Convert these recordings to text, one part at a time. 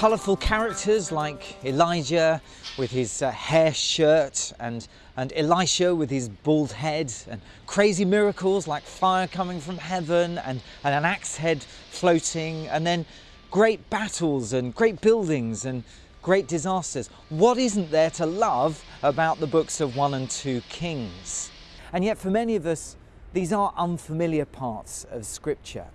Colourful characters like Elijah with his uh, hair shirt and, and Elisha with his bald head and crazy miracles like fire coming from heaven and, and an axe head floating and then great battles and great buildings and great disasters. What isn't there to love about the books of 1 and 2 Kings? And yet for many of us, these are unfamiliar parts of Scripture.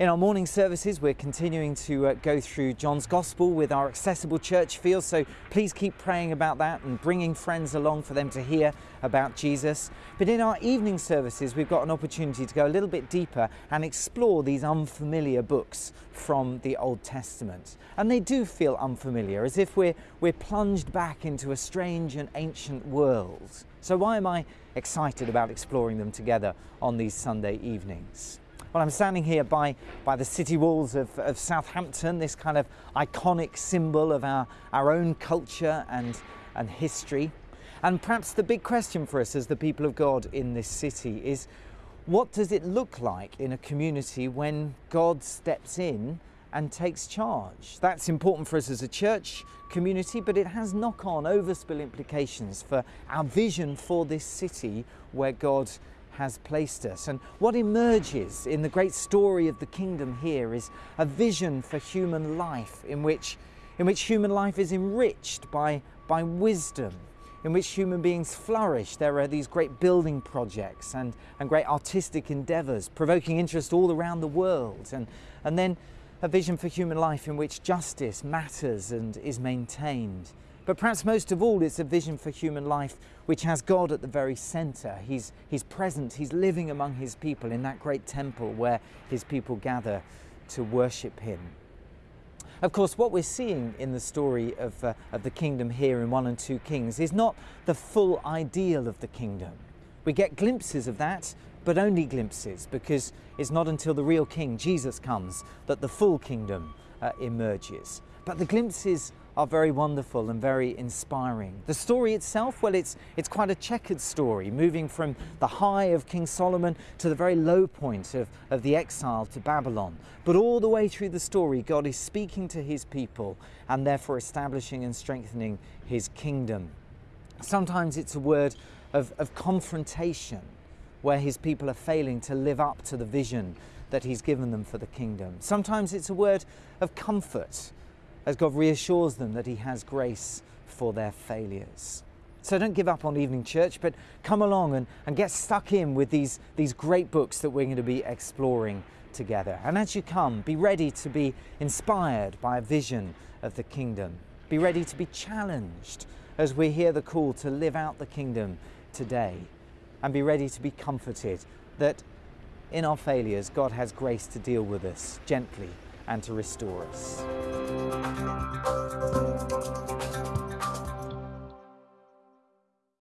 In our morning services, we're continuing to uh, go through John's Gospel with our accessible church feel, so please keep praying about that and bringing friends along for them to hear about Jesus. But in our evening services, we've got an opportunity to go a little bit deeper and explore these unfamiliar books from the Old Testament. And they do feel unfamiliar, as if we're, we're plunged back into a strange and ancient world. So, why am I excited about exploring them together on these Sunday evenings? Well, I'm standing here by, by the city walls of, of Southampton, this kind of iconic symbol of our, our own culture and, and history. And perhaps the big question for us as the people of God in this city is what does it look like in a community when God steps in and takes charge? That's important for us as a church community, but it has knock on overspill implications for our vision for this city where God has placed us. And what emerges in the great story of the kingdom here is a vision for human life in which, in which human life is enriched by, by wisdom, in which human beings flourish. There are these great building projects and, and great artistic endeavours, provoking interest all around the world. And, and then a vision for human life in which justice matters and is maintained. But perhaps most of all, it's a vision for human life which has God at the very centre. He's, he's present, He's living among His people in that great temple where His people gather to worship Him. Of course, what we're seeing in the story of, uh, of the kingdom here in 1 and 2 Kings is not the full ideal of the kingdom. We get glimpses of that, but only glimpses, because it's not until the real king, Jesus, comes that the full kingdom uh, emerges. But the glimpses are very wonderful and very inspiring. The story itself, well, it's, it's quite a checkered story, moving from the high of King Solomon to the very low point of, of the exile to Babylon. But all the way through the story, God is speaking to his people and therefore establishing and strengthening his kingdom. Sometimes it's a word of, of confrontation where his people are failing to live up to the vision that he's given them for the kingdom. Sometimes it's a word of comfort as God reassures them that He has grace for their failures. So don't give up on evening church, but come along and, and get stuck in with these, these great books that we're going to be exploring together. And as you come, be ready to be inspired by a vision of the kingdom. Be ready to be challenged as we hear the call to live out the kingdom today. And be ready to be comforted that in our failures, God has grace to deal with us gently and to restore us. Thank you.